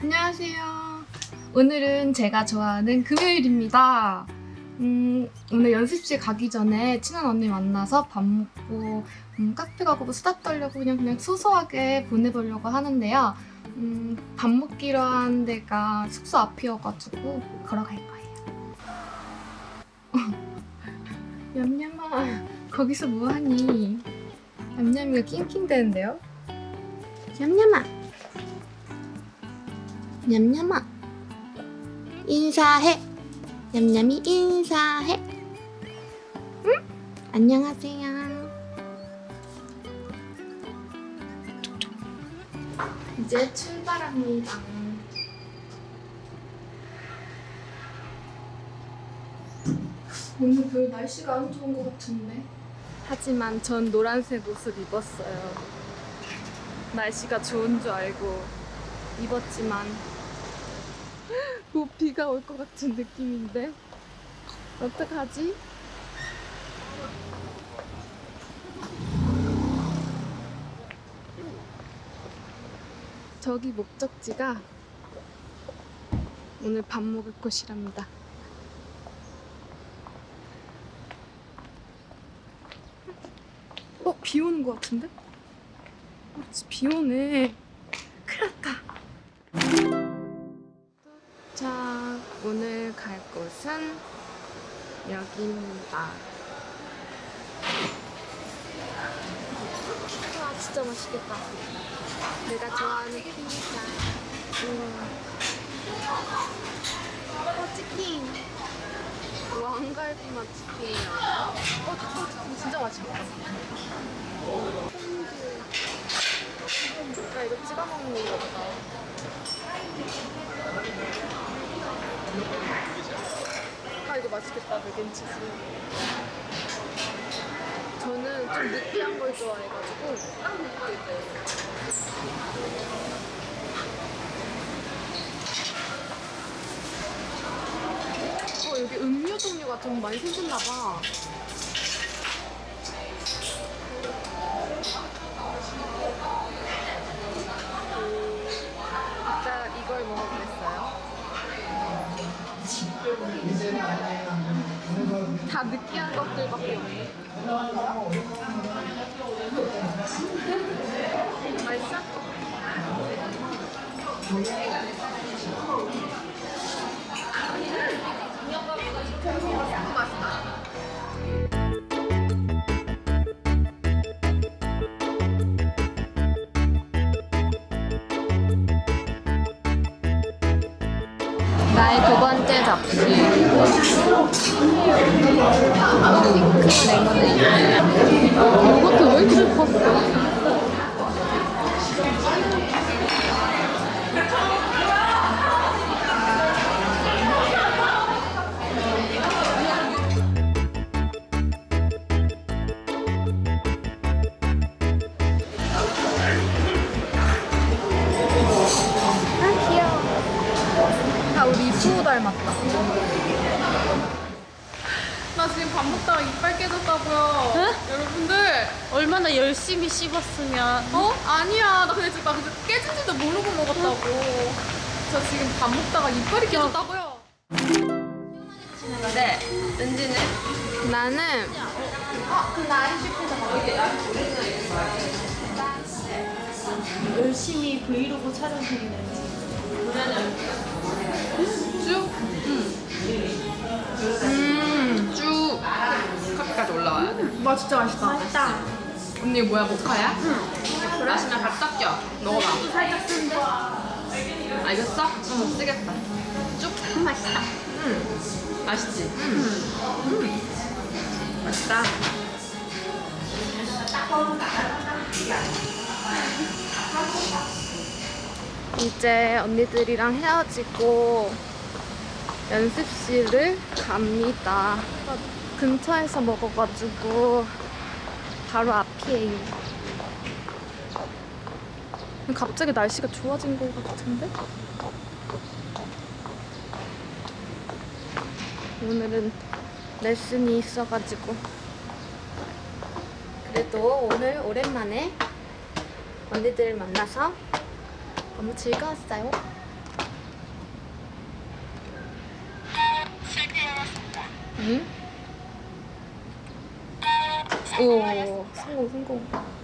안녕하세요. 오늘은 제가 좋아하는 금요일입니다. 음, 오늘 연습실 가기 전에 친한 언니 만나서 밥 먹고 음, 카페 가고 수다 떨려고 그냥 그냥 소소하게 보내보려고 하는데요. 음, 밥 먹기로 한 데가 숙소 앞이어가지고 걸어갈 거예요. 얌얌아, 거기서 뭐하니? 얌얌이가 낑낑대는데요? 얌얌아! 냠냠아. 인사해. 냠냠이 인사해. 응? 안녕하세요. 이제 출발합니다. 오늘 별 날씨가 안 좋은 것 같은데? 하지만 전 노란색 옷을 입었어요. 날씨가 좋은 줄 알고 입었지만 뭐 비가 올 것 같은 느낌인데 어떡하지? 저기 목적지가 오늘 밥 먹을 곳이랍니다. 어? 비 오는 것 같은데? 어, 비 오네. 오늘 갈 곳은 여기입니다. 와, 진짜 맛있겠다. 내가 좋아하는 피자. 우와. 어, 치킨. 왕갈비 맛 치킨이야. 어, 어, 진짜 맛있겠다. 나 이거 찍어 먹는 거 보다. 아 이거 맛있겠다 맥앤치즈. 저는 좀 느끼한 걸 좋아해가지고 어 여기 음료 종류가 좀 많이 생겼나봐. 아까 이걸 먹어보겠어요 다 느끼한 것들밖에 없네. 맛있어? 나의 두 번째 접시. 핑크 레모네이드. 이것도 왜 이렇게 컸어? 이프로 닮았다. 나 지금 밥 먹다가 이빨 깨졌다고요. 여러분들. 얼마나 열심히 씹었으면 어? 아니야. 나 근데 지금 나 근데 깨진지도 모르고 먹었다고. 저 지금 밥 먹다가 이빨이 깨졌다고요. 네 은지는 나는 열심히 브이로그 촬영 중인 은지 쭉. 음, 쭉. 커피까지 올라와야 돼. 와 진짜 맛있다. 맛있다 언니 뭐야 모카야? 응. 마시면 밥 섞여. 먹어봐. 살짝 쓴데 알겠어? 응. 쓰겠다. 쭉 맛있다 응. 맛있지? 응. 맛있다. 이제 언니들이랑 헤어지고 연습실을 갑니다. 근처에서 먹어가지고 바로 앞이에요. 갑자기 날씨가 좋아진 것 같은데? 오늘은 레슨이 있어가지고 그래도 오늘 오랜만에 언니들 만나서 너무 즐거웠어요. 응? 오, 성공, 성공.